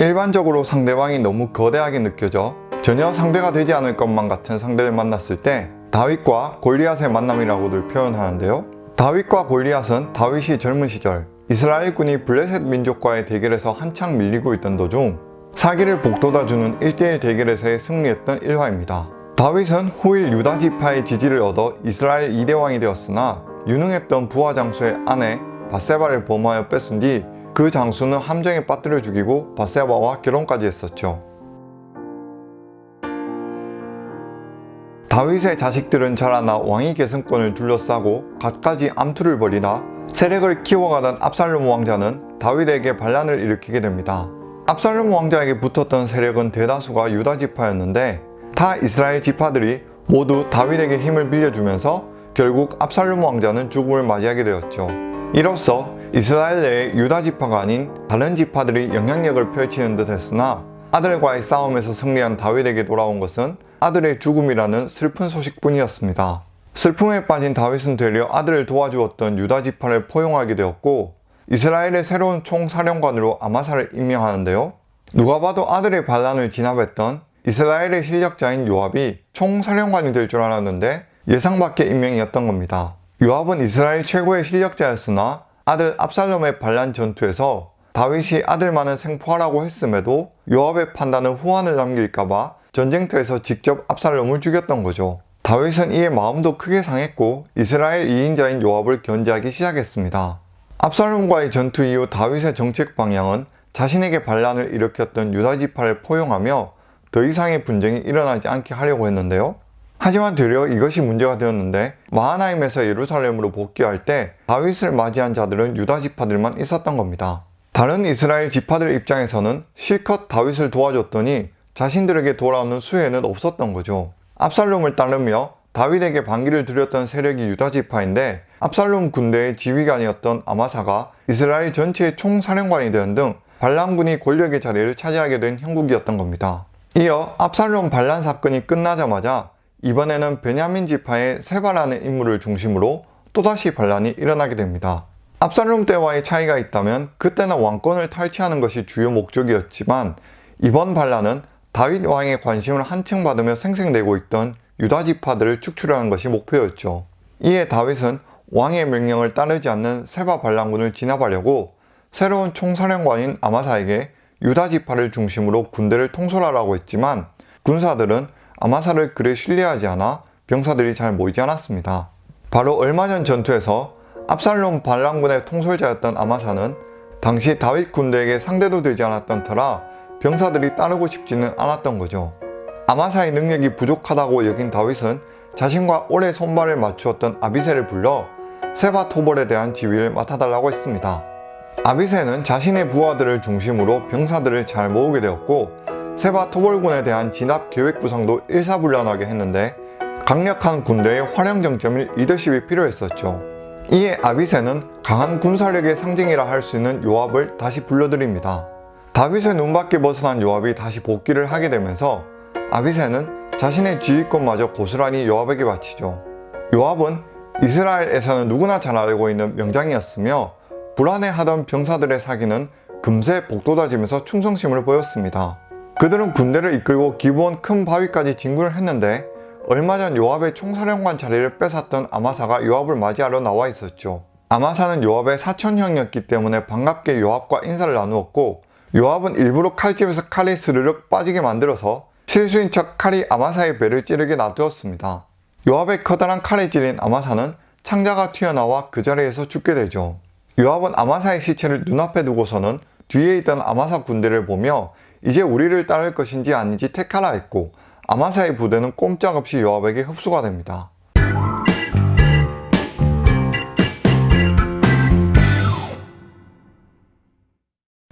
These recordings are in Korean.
일반적으로 상대방이 너무 거대하게 느껴져 전혀 상대가 되지 않을 것만 같은 상대를 만났을 때 다윗과 골리앗의 만남이라고들 표현하는데요. 다윗과 골리앗은 다윗이 젊은 시절 이스라엘군이 블레셋 민족과의 대결에서 한창 밀리고 있던 도중 사기를 복돋아주는 1대1 대결에서의 승리했던 일화입니다. 다윗은 후일 유다 지파의 지지를 얻어 이스라엘 2대 왕이 되었으나 유능했던 부하 장수의 아내 바세바를 범하여 뺏은 뒤 그 장수는 함정에 빠뜨려 죽이고 바세바와 결혼까지 했었죠. 다윗의 자식들은 자라나 왕위 계승권을 둘러싸고 갖가지 암투를 벌이다 세력을 키워가던 압살롬 왕자는 다윗에게 반란을 일으키게 됩니다. 압살롬 왕자에게 붙었던 세력은 대다수가 유다 지파였는데 타 이스라엘 지파들이 모두 다윗에게 힘을 빌려주면서 결국 압살롬 왕자는 죽음을 맞이하게 되었죠. 이로써 이스라엘 내의 유다 지파가 아닌 다른 지파들이 영향력을 펼치는 듯 했으나 아들과의 싸움에서 승리한 다윗에게 돌아온 것은 아들의 죽음이라는 슬픈 소식뿐이었습니다. 슬픔에 빠진 다윗은 되려 아들을 도와주었던 유다 지파를 포용하게 되었고 이스라엘의 새로운 총사령관으로 아마사를 임명하는데요. 누가 봐도 아들의 반란을 진압했던 이스라엘의 실력자인 요압이 총사령관이 될 줄 알았는데 예상 밖의 임명이었던 겁니다. 요압은 이스라엘 최고의 실력자였으나 아들 압살롬의 반란 전투에서 다윗이 아들만을 생포하라고 했음에도 요압의 판단은 후환을 남길까봐 전쟁터에서 직접 압살롬을 죽였던 거죠. 다윗은 이에 마음도 크게 상했고 이스라엘 2인자인 요압을 견제하기 시작했습니다. 압살롬과의 전투 이후 다윗의 정책 방향은 자신에게 반란을 일으켰던 유다 지파를 포용하며 더 이상의 분쟁이 일어나지 않게 하려고 했는데요. 하지만 되려 이것이 문제가 되었는데 마하나임에서 예루살렘으로 복귀할 때 다윗을 맞이한 자들은 유다 지파들만 있었던 겁니다. 다른 이스라엘 지파들 입장에서는 실컷 다윗을 도와줬더니 자신들에게 돌아오는 수혜는 없었던 거죠. 압살롬을 따르며 다윗에게 반기를 드렸던 세력이 유다 지파인데 압살롬 군대의 지휘관이었던 아마사가 이스라엘 전체의 총사령관이 된등 반란군이 권력의 자리를 차지하게 된 형국이었던 겁니다. 이어 압살롬 반란 사건이 끝나자마자 이번에는 베냐민 지파의 세바라는 인물을 중심으로 또다시 반란이 일어나게 됩니다. 압살롬 때와의 차이가 있다면 그때는 왕권을 탈취하는 것이 주요 목적이었지만 이번 반란은 다윗 왕의 관심을 한층 받으며 생생되고 있던 유다 지파들을 축출하는 것이 목표였죠. 이에 다윗은 왕의 명령을 따르지 않는 세바 반란군을 진압하려고 새로운 총사령관인 아마사에게 유다 지파를 중심으로 군대를 통솔하라고 했지만 군사들은 아마사를 그리 신뢰하지 않아 병사들이 잘 모이지 않았습니다. 바로 얼마 전 전투에서 압살롬 반란군의 통솔자였던 아마사는 당시 다윗 군대에게 상대도 되지 않았던 터라 병사들이 따르고 싶지는 않았던 거죠. 아마사의 능력이 부족하다고 여긴 다윗은 자신과 오래 손발을 맞추었던 아비세를 불러 세바 토벌에 대한 지휘를 맡아달라고 했습니다. 아비세는 자신의 부하들을 중심으로 병사들을 잘 모으게 되었고 세바 토벌군에 대한 진압 계획 구상도 일사불란하게 했는데 강력한 군대의 활용 정점일 리더십이 필요했었죠. 이에 아비세는 강한 군사력의 상징이라 할 수 있는 요압을 다시 불러드립니다. 다윗의 눈밖에 벗어난 요압이 다시 복귀를 하게 되면서 아비세는 자신의 지휘권마저 고스란히 요압에게 바치죠. 요압은 이스라엘에서는 누구나 잘 알고 있는 명장이었으며 불안해하던 병사들의 사기는 금세 복돋아지면서 충성심을 보였습니다. 그들은 군대를 이끌고 기부원 큰 바위까지 진군을 했는데 얼마 전 요압의 총사령관 자리를 뺏었던 아마사가 요압을 맞이하러 나와 있었죠. 아마사는 요압의 사촌형이었기 때문에 반갑게 요압과 인사를 나누었고 요압은 일부러 칼집에서 칼이 스르륵 빠지게 만들어서 실수인 척 칼이 아마사의 배를 찌르게 놔두었습니다. 요압의 커다란 칼에 찔린 아마사는 창자가 튀어나와 그 자리에서 죽게 되죠. 요압은 아마사의 시체를 눈앞에 두고서는 뒤에 있던 아마사 군대를 보며 이제 우리를 따를 것인지 아닌지 택하라 했고 아마사의 부대는 꼼짝없이 요압에게 흡수가 됩니다.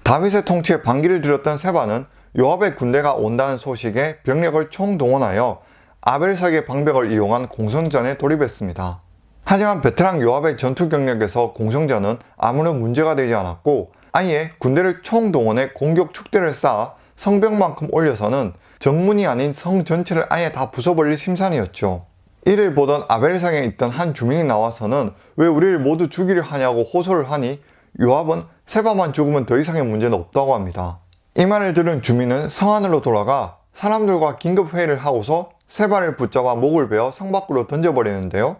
다윗의 통치에 반기를 들였던 세바는 요압의 군대가 온다는 소식에 병력을 총동원하여 아벨석의 방벽을 이용한 공성전에 돌입했습니다. 하지만 베테랑 요압의 전투 경력에서 공성전은 아무런 문제가 되지 않았고 아예 군대를 총동원해 공격 축대를 쌓아 성벽만큼 올려서는 정문이 아닌 성 전체를 아예 다 부숴버릴 심산이었죠. 이를 보던 아벨상에 있던 한 주민이 나와서는 왜 우리를 모두 죽이려 하냐고 호소를 하니 요압은 세바만 죽으면 더 이상의 문제는 없다고 합니다. 이 말을 들은 주민은 성 안으로 돌아가 사람들과 긴급 회의를 하고서 세바를 붙잡아 목을 베어 성 밖으로 던져버리는데요.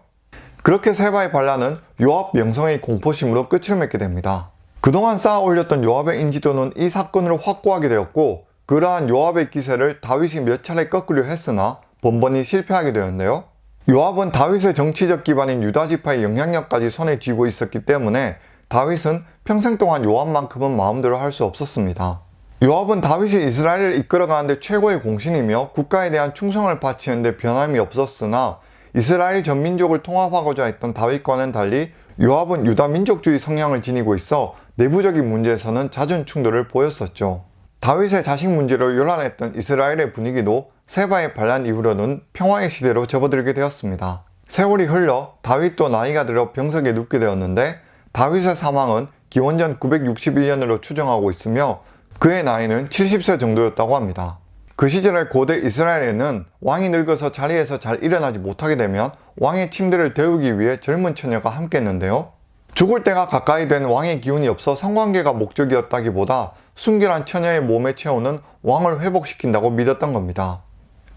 그렇게 세바의 반란은 요압 명성의 공포심으로 끝을 맺게 됩니다. 그동안 쌓아 올렸던 요압의 인지도는 이 사건으로 확고하게 되었고 그러한 요압의 기세를 다윗이 몇 차례 꺾으려 했으나 번번이 실패하게 되었는데요. 요압은 다윗의 정치적 기반인 유다지파의 영향력까지 손에 쥐고 있었기 때문에 다윗은 평생 동안 요압만큼은 마음대로 할 수 없었습니다. 요압은 다윗이 이스라엘을 이끌어가는데 최고의 공신이며 국가에 대한 충성을 바치는데 변함이 없었으나 이스라엘 전 민족을 통합하고자 했던 다윗과는 달리 요압은 유다 민족주의 성향을 지니고 있어 내부적인 문제에서는 잦은 충돌을 보였었죠. 다윗의 자식 문제로 요란했던 이스라엘의 분위기도 세바의 반란 이후로는 평화의 시대로 접어들게 되었습니다. 세월이 흘러 다윗도 나이가 들어 병석에 눕게 되었는데 다윗의 사망은 기원전 961년으로 추정하고 있으며 그의 나이는 70세 정도였다고 합니다. 그 시절의 고대 이스라엘에는 왕이 늙어서 자리에서 잘 일어나지 못하게 되면 왕의 침대를 데우기 위해 젊은 처녀가 함께했는데요. 죽을 때가 가까이 된 왕의 기운이 없어 성관계가 목적이었다기보다 순결한 처녀의 몸에 채우는 왕을 회복시킨다고 믿었던 겁니다.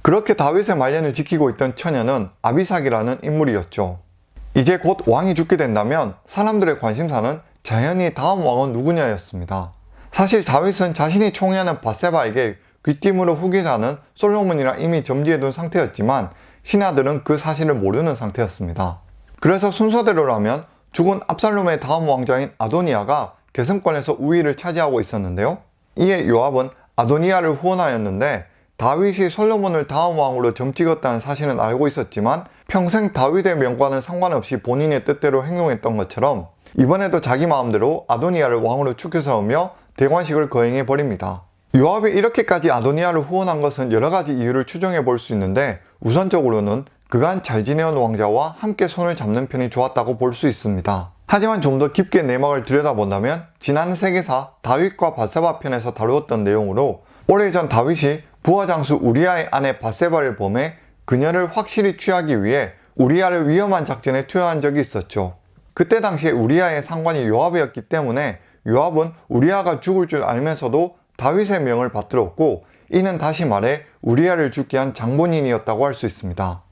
그렇게 다윗의 말년을 지키고 있던 처녀는 아비삭이라는 인물이었죠. 이제 곧 왕이 죽게 된다면 사람들의 관심사는 자연히 다음 왕은 누구냐였습니다. 사실 다윗은 자신이 총애하는 바세바에게 귀띔으로 후계자는 솔로몬이라 이미 점지해둔 상태였지만 신하들은 그 사실을 모르는 상태였습니다. 그래서 순서대로라면 죽은 압살롬의 다음 왕자인 아도니아가 계승권에서 우위를 차지하고 있었는데요. 이에 요압은 아도니아를 후원하였는데 다윗이 솔로몬을 다음 왕으로 점찍었다는 사실은 알고 있었지만 평생 다윗의 명과는 상관없이 본인의 뜻대로 행동했던 것처럼 이번에도 자기 마음대로 아도니아를 왕으로 추켜 세우며 대관식을 거행해 버립니다. 요압이 이렇게까지 아도니아를 후원한 것은 여러 가지 이유를 추정해 볼 수 있는데 우선적으로는 그간 잘 지내온 왕자와 함께 손을 잡는 편이 좋았다고 볼 수 있습니다. 하지만 좀 더 깊게 내막을 들여다본다면 지난 세계사 다윗과 바세바 편에서 다루었던 내용으로 오래전 다윗이 부하 장수 우리아의 아내 바세바를 범해 그녀를 확실히 취하기 위해 우리아를 위험한 작전에 투여한 적이 있었죠. 그때 당시에 우리아의 상관이 요압이었기 때문에 요압은 우리아가 죽을 줄 알면서도 다윗의 명을 받들었고 이는 다시 말해 우리아를 죽게 한 장본인이었다고 할 수 있습니다.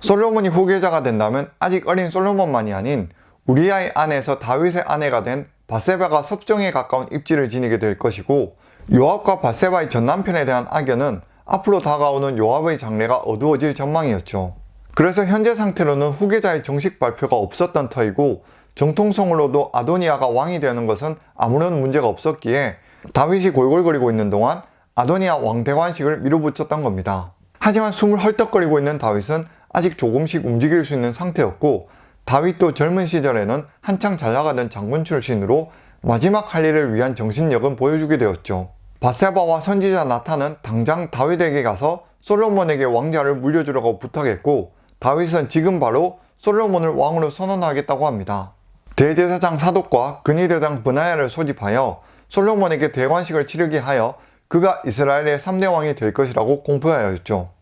솔로몬이 후계자가 된다면 아직 어린 솔로몬만이 아닌 우리아의 아내에서 다윗의 아내가 된 바세바가 섭정에 가까운 입지를 지니게 될 것이고 요압과 바세바의 전 남편에 대한 악연은 앞으로 다가오는 요압의 장래가 어두워질 전망이었죠. 그래서 현재 상태로는 후계자의 정식 발표가 없었던 터이고 정통성으로도 아도니아가 왕이 되는 것은 아무런 문제가 없었기에 다윗이 골골거리고 있는 동안 아도니아 왕대관식을 밀어붙였던 겁니다. 하지만 숨을 헐떡거리고 있는 다윗은 아직 조금씩 움직일 수 있는 상태였고 다윗도 젊은 시절에는 한창 잘 나가던 장군 출신으로 마지막 할 일을 위한 정신력은 보여주게 되었죠. 바세바와 선지자 나타는 당장 다윗에게 가서 솔로몬에게 왕자를 물려주라고 부탁했고 다윗은 지금 바로 솔로몬을 왕으로 선언하겠다고 합니다. 대제사장 사독과 근위대장 브나야를 소집하여 솔로몬에게 대관식을 치르게 하여 그가 이스라엘의 3대 왕이 될 것이라고 공표하였죠.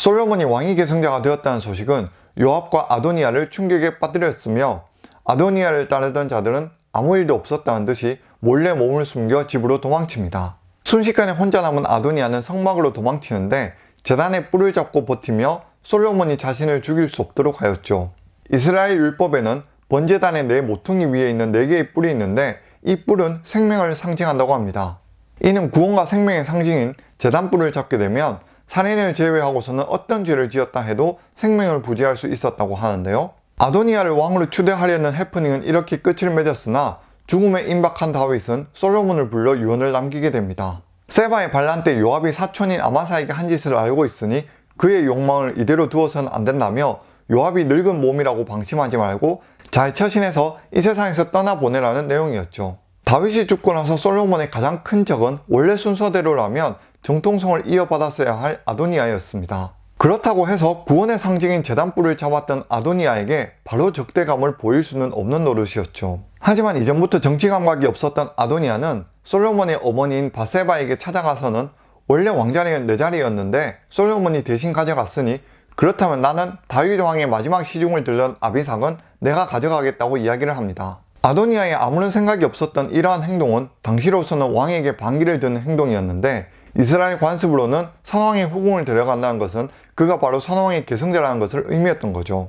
솔로몬이 왕위 계승자가 되었다는 소식은 요압과 아도니아를 충격에 빠뜨렸으며 아도니아를 따르던 자들은 아무 일도 없었다는 듯이 몰래 몸을 숨겨 집으로 도망칩니다. 순식간에 혼자 남은 아도니아는 성막으로 도망치는데 재단의 뿔을 잡고 버티며 솔로몬이 자신을 죽일 수 없도록 하였죠. 이스라엘 율법에는 번제단의 네 모퉁이 위에 있는 네 개의 뿔이 있는데 이 뿔은 생명을 상징한다고 합니다. 이는 구원과 생명의 상징인 재단뿔을 잡게 되면 살인을 제외하고서는 어떤 죄를 지었다 해도 생명을 부지할 수 있었다고 하는데요. 아도니아를 왕으로 추대하려는 해프닝은 이렇게 끝을 맺었으나 죽음에 임박한 다윗은 솔로몬을 불러 유언을 남기게 됩니다. 세바의 반란 때 요압이 사촌인 아마사에게 한 짓을 알고 있으니 그의 욕망을 이대로 두어서는 안 된다며 요압이 늙은 몸이라고 방심하지 말고 잘 처신해서 이 세상에서 떠나보내라는 내용이었죠. 다윗이 죽고 나서 솔로몬의 가장 큰 적은 원래 순서대로라면 정통성을 이어받았어야 할 아도니아였습니다. 그렇다고 해서 구원의 상징인 재단뿔을 잡았던 아도니아에게 바로 적대감을 보일 수는 없는 노릇이었죠. 하지만 이전부터 정치 감각이 없었던 아도니아는 솔로몬의 어머니인 바세바에게 찾아가서는 원래 왕자리는 내 자리였는데 솔로몬이 대신 가져갔으니 그렇다면 나는 다윗 왕의 마지막 시중을 들던 아비삭은 내가 가져가겠다고 이야기를 합니다. 아도니아에 아무런 생각이 없었던 이러한 행동은 당시로서는 왕에게 반기를 드는 행동이었는데 이스라엘 관습으로는 선왕의 후궁을 데려간다는 것은 그가 바로 선왕의 계승자라는 것을 의미했던 거죠.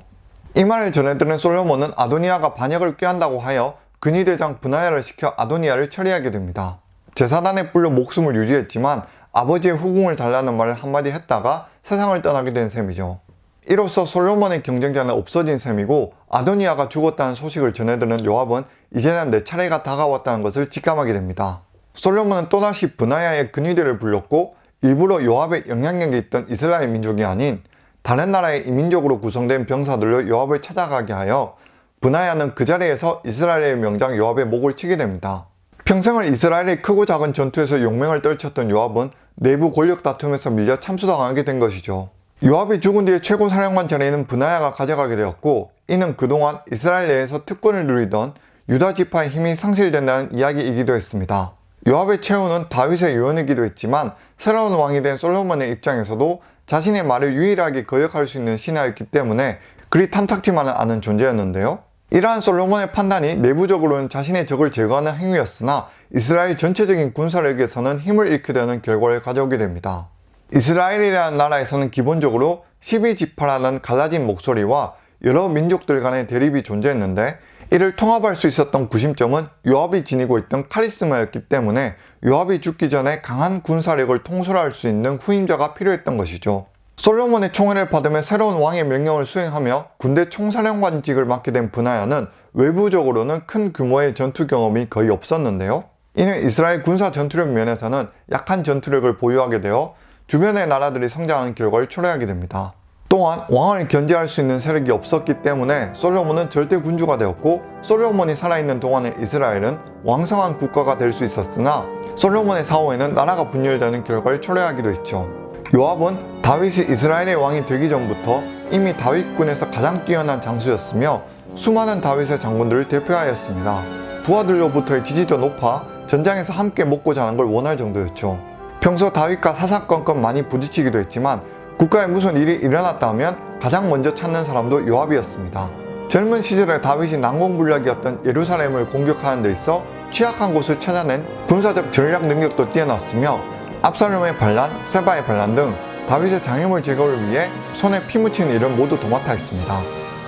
이 말을 전해들은 솔로몬은 아도니아가 반역을 꾀한다고 하여 근위대장 분하야를 시켜 아도니아를 처리하게 됩니다. 제사단에 불려 목숨을 유지했지만 아버지의 후궁을 달라는 말을 한마디 했다가 세상을 떠나게 된 셈이죠. 이로써 솔로몬의 경쟁자는 없어진 셈이고 아도니아가 죽었다는 소식을 전해들은 요압은 이제는 내 차례가 다가왔다는 것을 직감하게 됩니다. 솔로몬은 또다시 분하야의 근위대를 불렀고 일부러 요압의 영향력이 있던 이스라엘 민족이 아닌 다른 나라의 이민족으로 구성된 병사들로 요압을 찾아가게 하여 분하야는 그 자리에서 이스라엘의 명장 요압의 목을 치게 됩니다. 평생을 이스라엘의 크고 작은 전투에서 용맹을 떨쳤던 요압은 내부 권력 다툼에서 밀려 참수당하게 된 것이죠. 요압이 죽은 뒤에 최고 사령관 자리는 분하야가 가져가게 되었고 이는 그동안 이스라엘 내에서 특권을 누리던 유다 지파의 힘이 상실된다는 이야기이기도 했습니다. 요압의 최후는 다윗의 유언이기도 했지만 새로운 왕이 된 솔로몬의 입장에서도 자신의 말을 유일하게 거역할 수 있는 신하였기 때문에 그리 탐탁지만은 않은 존재였는데요. 이러한 솔로몬의 판단이 내부적으로는 자신의 적을 제거하는 행위였으나 이스라엘 전체적인 군사력에서는 힘을 잃게 되는 결과를 가져오게 됩니다. 이스라엘이라는 나라에서는 기본적으로 12지파라는 갈라진 목소리와 여러 민족들 간의 대립이 존재했는데 이를 통합할 수 있었던 구심점은 요압이 지니고 있던 카리스마였기 때문에 요압이 죽기 전에 강한 군사력을 통솔할 수 있는 후임자가 필요했던 것이죠. 솔로몬의 총애를 받으며 새로운 왕의 명령을 수행하며 군대 총사령관직을 맡게 된 분하야는 외부적으로는 큰 규모의 전투 경험이 거의 없었는데요. 이는 이스라엘 군사 전투력 면에서는 약한 전투력을 보유하게 되어 주변의 나라들이 성장하는 결과를 초래하게 됩니다. 또한 왕을 견제할 수 있는 세력이 없었기 때문에 솔로몬은 절대 군주가 되었고 솔로몬이 살아있는 동안의 이스라엘은 왕성한 국가가 될 수 있었으나 솔로몬의 사후에는 나라가 분열되는 결과를 초래하기도 했죠. 요압은 다윗이 이스라엘의 왕이 되기 전부터 이미 다윗군에서 가장 뛰어난 장수였으며 수많은 다윗의 장군들을 대표하였습니다. 부하들로부터의 지지도 높아 전장에서 함께 먹고 자는 걸 원할 정도였죠. 평소 다윗과 사사건건 많이 부딪히기도 했지만 국가에 무슨 일이 일어났다면 가장 먼저 찾는 사람도 요압이었습니다. 젊은 시절에 다윗이 난공불락이었던 예루살렘을 공격하는 데 있어 취약한 곳을 찾아낸 군사적 전략 능력도 뛰어났으며 압살롬의 반란, 세바의 반란 등 다윗의 장애물 제거를 위해 손에 피 묻히는 일을 모두 도맡아 했습니다.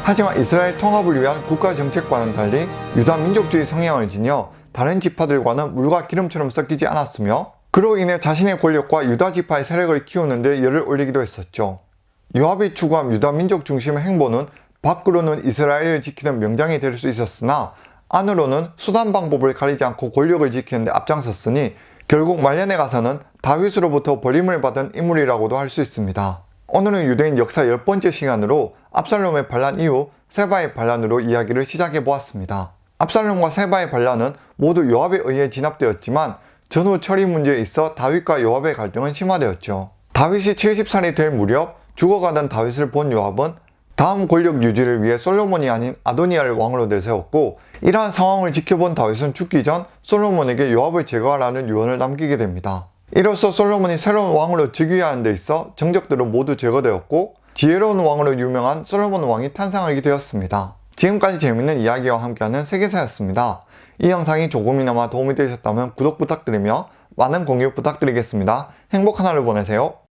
하지만 이스라엘 통합을 위한 국가 정책과는 달리 유다 민족주의 성향을 지녀 다른 지파들과는 물과 기름처럼 섞이지 않았으며 그로 인해 자신의 권력과 유다 지파의 세력을 키우는데 열을 올리기도 했었죠. 요압이 추구한 유다 민족 중심의 행보는 밖으로는 이스라엘을 지키는 명장이 될 수 있었으나 안으로는 수단 방법을 가리지 않고 권력을 지키는데 앞장섰으니 결국 말년에 가서는 다윗으로부터 버림을 받은 인물이라고도 할 수 있습니다. 오늘은 유대인 역사 10번째 시간으로 압살롬의 반란 이후 세바의 반란으로 이야기를 시작해 보았습니다. 압살롬과 세바의 반란은 모두 요압에 의해 진압되었지만 전후 처리 문제에 있어 다윗과 요압의 갈등은 심화되었죠. 다윗이 70살이 될 무렵 죽어가던 다윗을 본 요압은 다음 권력 유지를 위해 솔로몬이 아닌 아도니아를 왕으로 내세웠고 이러한 상황을 지켜본 다윗은 죽기 전 솔로몬에게 요압을 제거하라는 유언을 남기게 됩니다. 이로써 솔로몬이 새로운 왕으로 즉위하는 데 있어 정적들은 모두 제거되었고 지혜로운 왕으로 유명한 솔로몬 왕이 탄생하게 되었습니다. 지금까지 재밌는 이야기와 함께하는 세계사였습니다. 이 영상이 조금이나마 도움이 되셨다면 구독 부탁드리며 많은 공유 부탁드리겠습니다. 행복한 하루 보내세요.